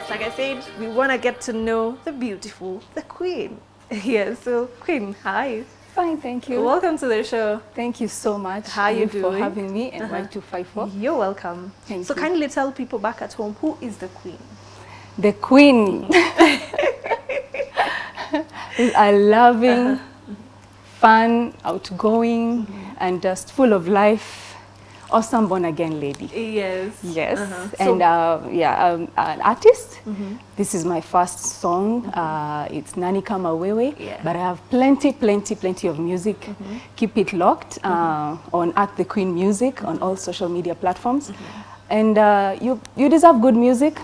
Yes, like I said, we want to get to know the beautiful, the queen. Yes, so queen, hi. Fine, thank you. Welcome to the show. Thank you so much How you for having me and Uh-huh. Y254. You're welcome. Thank so you. kindly tell people back at home, who is the queen? The queen is a loving, Uh-huh. fun, outgoing, and just full of life, awesome born again lady. Yes. Yes, Uh-huh. and So- uh, yeah, um, an artist. Mhm. This is my first song. Uh, it's Nani Kama Wewe, Yeah. but I have plenty, plenty, plenty of music. Keep it locked uh, on at the Queen Music on all social media platforms. And uh, you, you deserve good music.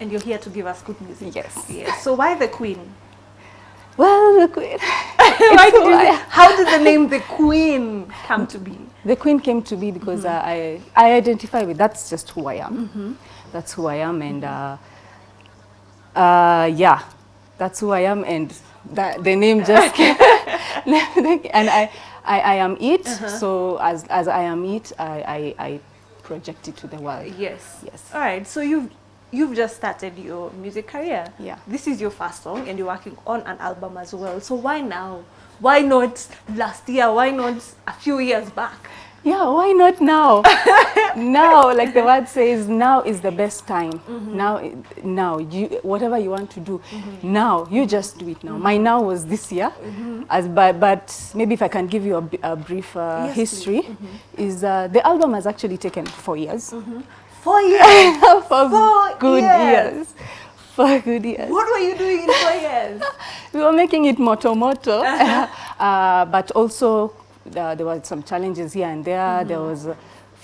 And you're here to give us good music. Yes. Yes. So why the queen? Well, the Queen. you how did the name the queen come to be? The Queen came to be because uh, I, I identify with that's just who I am. That's who I am, and uh, uh, yeah, that's who I am, and that the name just came. and I, I, I am it. So as as I am it, I, I, I project it to the world. Yes. Yes. All right. So you've you've just started your music career. Yeah. This is your first song, and you're working on an album as well. So why now? Why not last year? Why not a few years back? Yeah, why not now? now, like the word says, now is the best time. Mm-hmm. Now, i- now, you, whatever you want to do, mm-hmm. now, you just do it now. My mm-hmm. now was this year, as but, but maybe if I can give you a brief uh, Yes, history, is uh, the album has actually taken four years. Four years. For Four good years. years. For good years. what were you doing in four years? we were making it moto moto, uh-huh. uh, but also uh, there were some challenges here and there. Mm-hmm. There was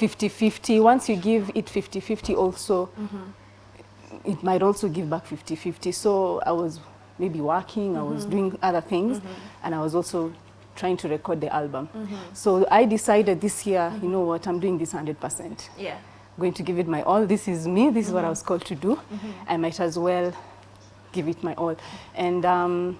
50-50. Once you give it 50-50 also, mm-hmm. it might also give back 50-50. So I was maybe working, I was mm-hmm. doing other things, and I was also trying to record the album. So I decided this year, you know what, I'm doing this 100% Yeah. Going to give it my all. This is me. This is what I was called to do. I might as well give it my all. And um,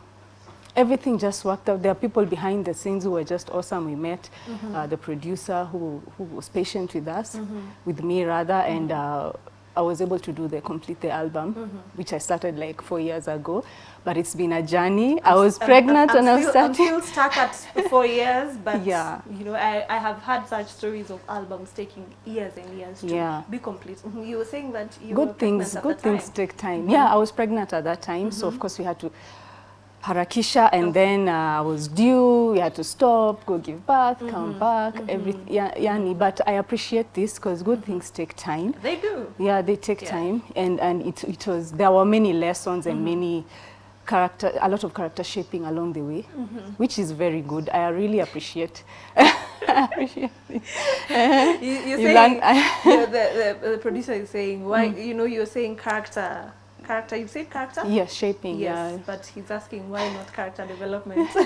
everything just worked out. There are people behind the scenes who were just awesome. We met uh, the producer who, who was patient with us, with me rather, and uh, I was able to do the complete the album, mm-hmm. which I started like four years ago. But it's been a journey. I was pregnant I'm, when I still, started. I'm still stuck at four years, but Yeah. you know, I, I have had such stories of albums taking years and years to Yeah. be complete. Mhm. You were saying that you good things good things time. take time mm-hmm. yeah i was pregnant at that time so of mm-hmm. course we had to harakisha and then uh, i was due we had to stop go give birth come mm-hmm. back mm-hmm. everything yeah, yani but i appreciate this because good mm-hmm. things take time. They do. yeah they take Yeah. time and and it, it was there were many lessons and many character a lot of character shaping along the way which is very good. I really appreciate. Appreciate. You, you're You saying learn- the, the, the producer is saying why you know you're saying character character you said character yes shaping yes yeah but he's asking why not character development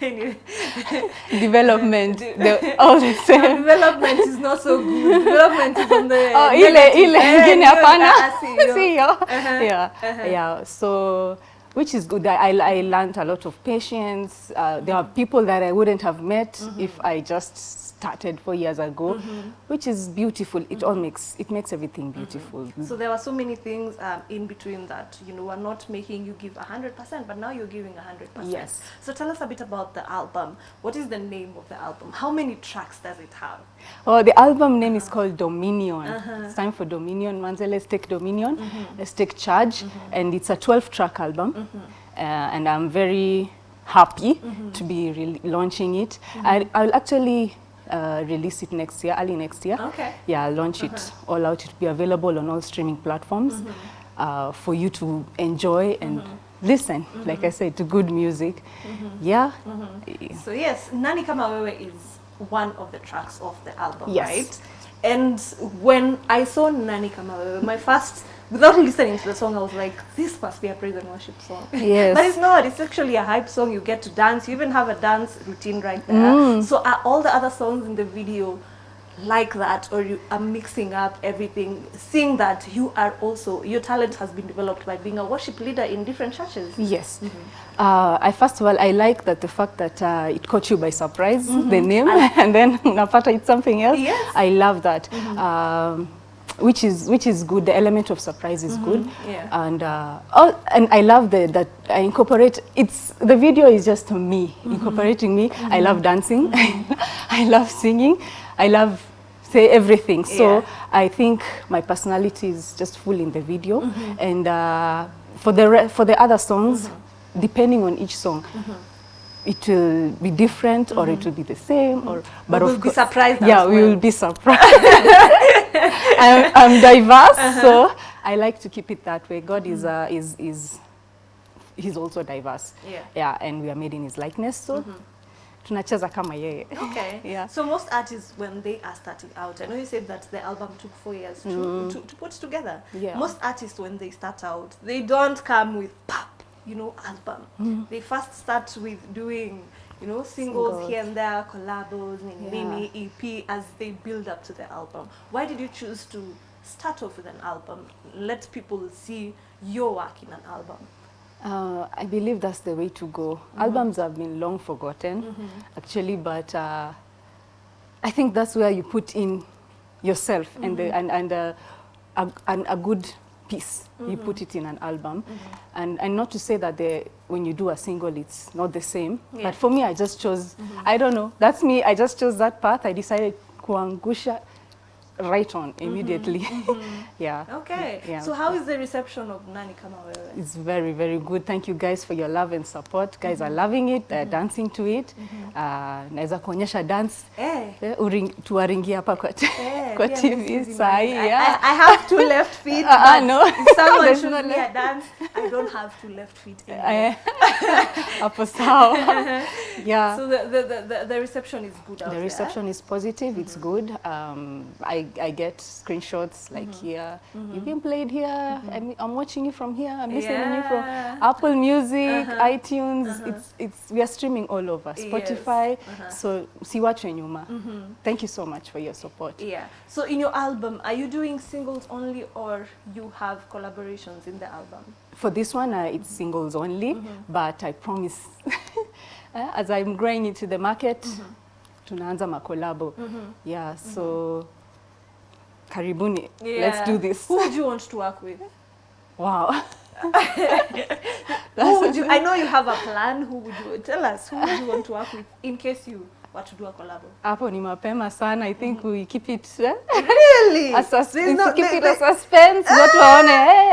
development the, all the same development is not so good development is on the Oh, ile ile end. ingine Ah, hapana. see, yo. Sio. Uh-huh, Yeah. uh-huh. Yeah. So which is good. I, I learned a lot of patience. Uh, there are people that I wouldn't have met if I just started four years ago, mm-hmm. which is beautiful. It all makes it makes everything beautiful. Mm-hmm. So there were so many things um, in between that, you know, are not making you give 100%, but now you're giving 100%. Yes. So tell us a bit about the album. What is the name of the album? How many tracks does it have? Oh, the album name is called Dominion. Uh-huh. It's time for Dominion. Manze, let's take Dominion. Mm-hmm. Let's take charge. And it's a 12-track album. Uh, and I'm very happy to be re- launching it. I, I'll actually uh, release it next year, early next year. Okay. Yeah, launch it uh-huh. all out. It'll be available on all streaming platforms mm-hmm. uh, for you to enjoy and mm-hmm. listen, like mm-hmm. I said, to good music. Yeah. So yes, Nani Kama Wewe is one of the tracks of the album, Yes. right? And when I saw Nani Kama Wewe, my first, without listening to the song, I was like, this must be a praise and worship song. Yes. but it's not. It's actually a hype song. You get to dance. You even have a dance routine right there. Mm. So are all the other songs in the video like that or you are mixing up everything seeing that you are also your talent has been developed by being a worship leader in different churches Yes. Uh, I first of all, I like that the fact that uh, it caught you by surprise, the name, and then Napata, it's something else. Yes. I love that. Um, which is which is good. The element of surprise is good, mm-hmm. Yeah. and uh, oh, and I love the that I incorporate. It's the video is just me mm-hmm. incorporating me. Mm-hmm. I love dancing, I love singing, I love say everything. So Yeah. I think my personality is just full in the video, and uh, for the for the other songs, depending on each song. It will be different, or it mm-hmm. will be the same, or but we'll be surprised Yeah, as we well. will be surprised. I'm, I'm diverse, uh-huh. so I like to keep it that way. God is mm-hmm. uh, is is he's also diverse. Yeah. Yeah, and we are made in his likeness, so mm-hmm. tunacheza kama yeye. Okay. Yeah. So most artists, when they are starting out, I know you said that the album took four years to, to, to put together. Yeah. Most artists, when they start out, they don't come with you know, album. They first start with doing, you know, singles, Singles. here and there, collabos, nini, Yeah. nini, EP, as they build up to the album. Why did you choose to start off with an album? Let people see your work in an album. Uh, I believe that's the way to go. Albums have been long forgotten, actually, but uh, I think that's where you put in yourself and the, and and uh, a, and a good piece. You mm-hmm. put it in an album, mm-hmm. and and not to say that when you do a single, it's not the same. Yeah. But for me, I just chose. Mm-hmm. I don't know. That's me. I just chose that path. I decided kuangusha right on immediately. yeah. Okay. Yeah. So how is the reception of Nani Kama Wewe? It's very, very good. Thank you guys for your love and support. Guys are loving it, they're dancing to it. Uh, naweza kuonyesha dance Eh. eh, uring, tuwaringia hapa kwa, Eh, kwa TV mimi sahi. I, Yeah. I, I have two left feet, Uh, uh, no. if someone shows me a dance, I don't have two left feet anymore. Eh, hapo sawa. yeah. So the, the, the, the, reception is good out the reception is positive, it's good. Um, I, I get screenshots like mm-hmm. here, mm-hmm. you've been played here, mm-hmm. I'm, I'm watching you from here, I'm listening to you from Apple Music, uh-huh. iTunes, uh-huh. it's, it's, we are streaming all over, Spotify, Yes. Spotify, Uh-huh. so siwachwe nyuma. Thank you so much for your support. Yeah. So in your album, are you doing singles only or you have collaborations in the album? For this one, uh, it's singles only, but I promise, uh, as I'm growing into the market, tunaanza makolabo. Yeah, so karibuni, yeah. let's do this. Who would you want to work with? Wow. Who would you, I know you have a plan. Who would you tell us? Who would you want to work with in case you were to do a collab? Hapo ni mapema sana. I think mm -hmm. we keep it eh? Really? a sus- no- keep they, it they, a suspense. Watu waone, hey,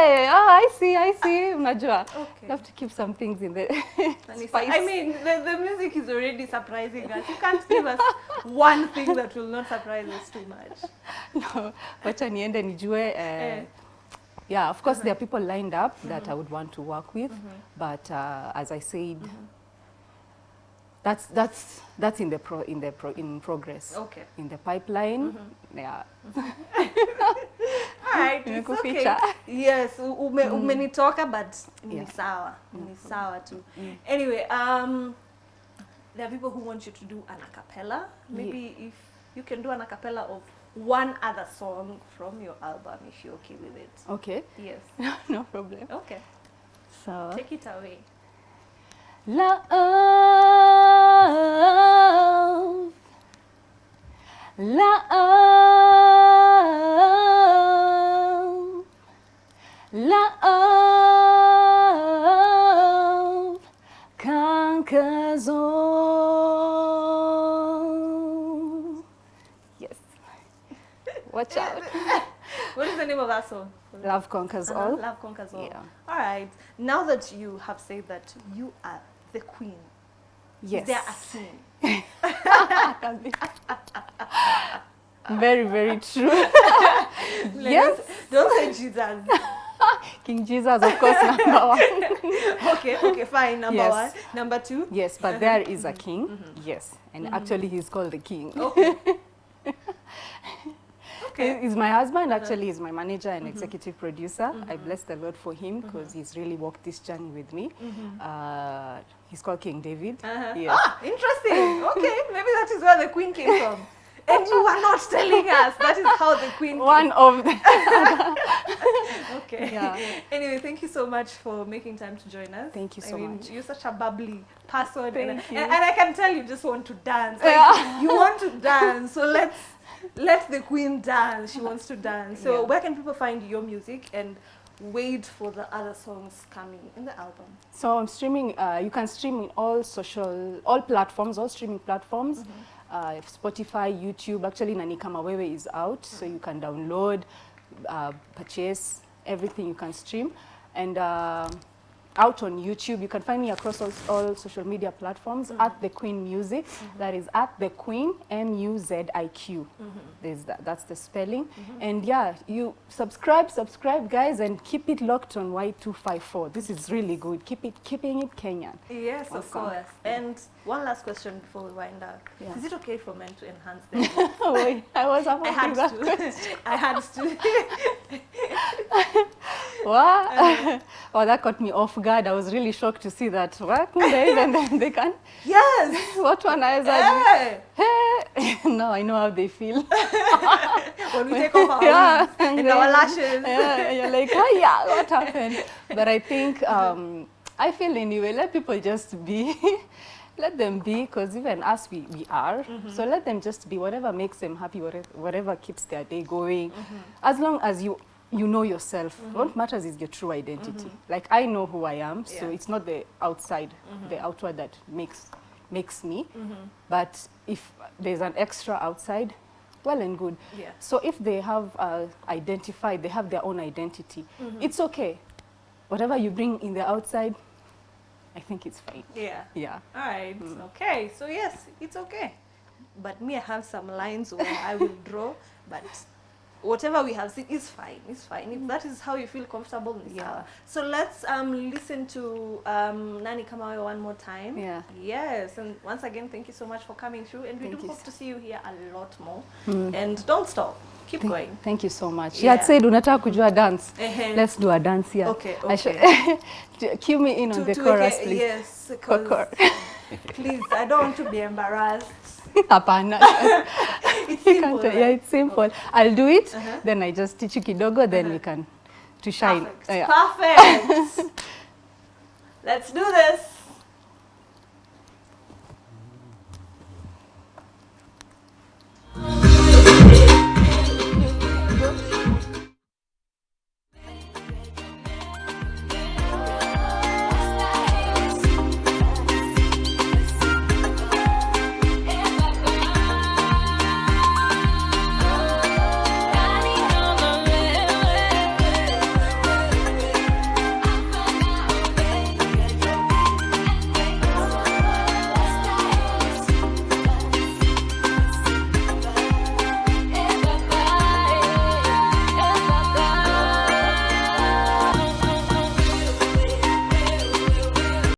Unajua. Okay. Have to keep some things in the spice. I mean, the, the music is already surprising us. You can't give us one thing that will not surprise us too much. no, wacha niende nijue uh, Eh. yeah of course there are people lined up that I would want to work with but uh, as I said that's that's that's in the pro in the pro in progress Okay. in the pipeline yeah All right, it's okay. Yes, ume, ume, umenitoka but ni Yeah. sawa. Ni sawa tu. Mm. Anyway, um, there are people who want you to do an acapella. Maybe yeah. if you can do an acapella of one other song from your album, if you're okay with it. okay Yes. no problem Okay. so Take it away. La love, the name of that song? Love conquers Uh-huh, all. Love conquers all. Yeah. All right. Now that you have said that you are the queen, Yes. is there a king? very, very true. yes. Don't say Jesus. King Jesus, of course, number one. okay, okay, fine. Number Yes. one. Number two. Yes, but there is a king. Yes, and actually he's called the king. Okay. Okay. He's my husband, actually, he's my manager and executive producer. I bless the Lord for him because he's really walked this journey with me. Uh, he's called King David. Uh-huh. Yes. Ah, interesting. Okay, maybe that is where the queen came from. And you are not telling us. That is how the queen. One of the, Came. Okay. Yeah. anyway, thank you so much for making time to join us. Thank you I so mean, much. You're such a bubbly person, and, you. and, and I can tell you just want to dance. Like, Yeah. You want to dance, so let's let the queen dance. She wants to dance. So Yeah. where can people find your music and wait for the other songs coming in the album? So I'm streaming, uh, you can stream in all social, all platforms, all streaming platforms. Uh, Spotify, YouTube, actually Nani Kama Wewe is out, so you can download, uh, purchase, everything you can stream. And uh, out on YouTube, you can find me across all, all social media platforms mm-hmm. at The Queen Music. Mm-hmm. That is at The Queen, M-U-Z-I-Q. Mm-hmm. There's that, that's the spelling. And yeah, you subscribe, subscribe guys, and keep it locked on Y254. This is really good. Keep it, keeping it Kenyan. Yes, of course. And one last question before we wind up. Yeah. Is it okay for men to enhance their voice? Oh, wait, I was about I had that to. I had to. What? Uh, oh, that caught me off guard. I was really shocked to see that. What? Even then they can. yes. What one I Hey. Hey. now I know how they feel. When we take off our Yeah. and our lashes. yeah, you're like, oh yeah, what happened? But I think um, I feel anyway. Let people just be. let them be, because even us, we, we are. Mm-hmm. So let them just be. Whatever makes them happy, whatever, whatever keeps their day going. Mm-hmm. As long as you you know yourself. Mm-hmm. What matters is your true identity. Mm-hmm. Like I know who I am, so it's not the outside, mm-hmm. the outward that makes makes me. But if there's an extra outside, well and good. Yeah. So if they have uh, identified, they have their own identity, it's okay. Whatever you bring in the outside, I think it's fine. Yeah. Yeah. All right. Mm. Okay. So yes, it's okay. But me, I have some lines where I will draw, but whatever we have seen is fine. It's fine. If that is how you feel comfortable, ni Yeah. sawa. So let's um listen to um Nani Kamawe one more time. Yeah. Yes. And once again, thank you so much for coming through, and we Thank do hope so- to see you here a lot more. mm. And don't stop. Keep Thank, going. thank you so much. Yeah. Yeah. said unataka kujua dance. uh -huh. Let's do a dance here. Okay, I should- Cue me in on To- the to chorus, make please. Yes, please, I don't want to be embarrassed. Hapana. It's simple, right? yeah, it's simple. Okay. I'll do it, Uh-huh. then I just teach you kidogo, then uh -huh. we can to shine. Perfect. Uh, yeah. Perfect. Let's do this.